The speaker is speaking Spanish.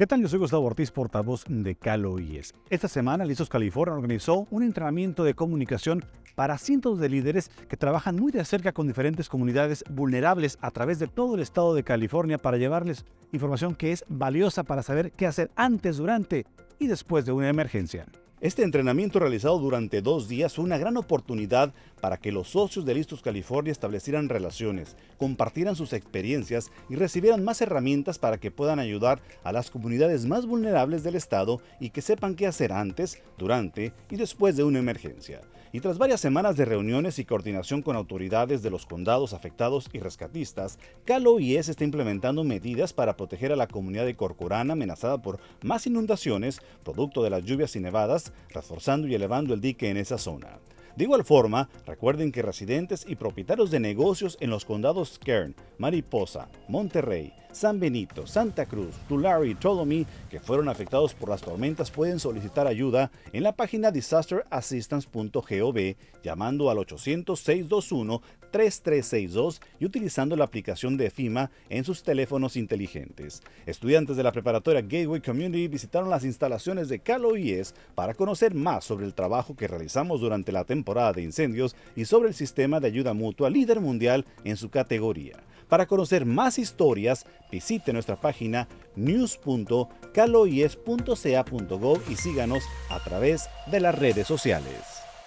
¿Qué tal? Yo soy Gustavo Ortiz, portavoz de Calo IES. Esta semana, Listos California organizó un entrenamiento de comunicación para cientos de líderes que trabajan muy de cerca con diferentes comunidades vulnerables a través de todo el estado de California para llevarles información que es valiosa para saber qué hacer antes, durante y después de una emergencia. Este entrenamiento realizado durante dos días fue una gran oportunidad para que los socios de Listos California establecieran relaciones, compartieran sus experiencias y recibieran más herramientas para que puedan ayudar a las comunidades más vulnerables del estado y que sepan qué hacer antes, durante y después de una emergencia. Y tras varias semanas de reuniones y coordinación con autoridades de los condados afectados y rescatistas, Calo IES está implementando medidas para proteger a la comunidad de Corcorán amenazada por más inundaciones, producto de las lluvias y nevadas, reforzando y elevando el dique en esa zona. De igual forma, recuerden que residentes y propietarios de negocios en los condados Kern, Mariposa, Monterrey, San Benito, Santa Cruz, Tulare y Ptolemy que fueron afectados por las tormentas pueden solicitar ayuda en la página disasterassistance.gov llamando al 800-621-3362 y utilizando la aplicación de FIMA en sus teléfonos inteligentes. Estudiantes de la preparatoria Gateway Community visitaron las instalaciones de Calo IES para conocer más sobre el trabajo que realizamos durante la de incendios y sobre el sistema de ayuda mutua líder mundial en su categoría. Para conocer más historias, visite nuestra página news.caloies.ca.gov y síganos a través de las redes sociales.